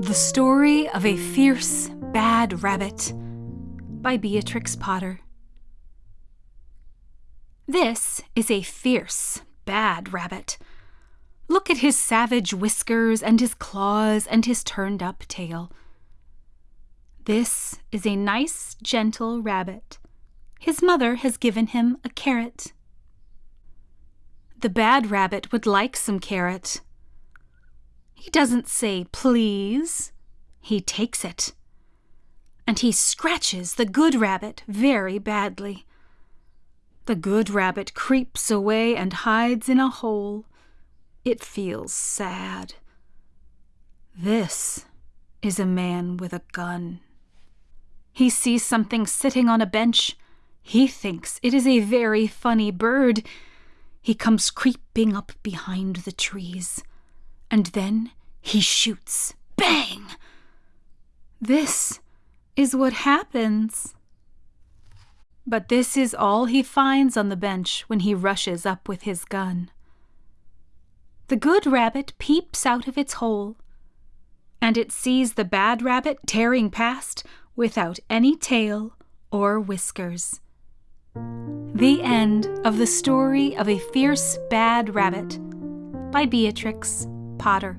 The Story of a Fierce Bad Rabbit by Beatrix Potter. This is a fierce, bad rabbit. Look at his savage whiskers and his claws and his turned up tail. This is a nice, gentle rabbit. His mother has given him a carrot. The bad rabbit would like some carrot. He doesn't say please, he takes it. And he scratches the good rabbit very badly. The good rabbit creeps away and hides in a hole. It feels sad. This is a man with a gun. He sees something sitting on a bench. He thinks it is a very funny bird. He comes creeping up behind the trees and then he shoots. Bang! This is what happens. But this is all he finds on the bench when he rushes up with his gun. The good rabbit peeps out of its hole, and it sees the bad rabbit tearing past without any tail or whiskers. The end of the story of a fierce bad rabbit by Beatrix Potter.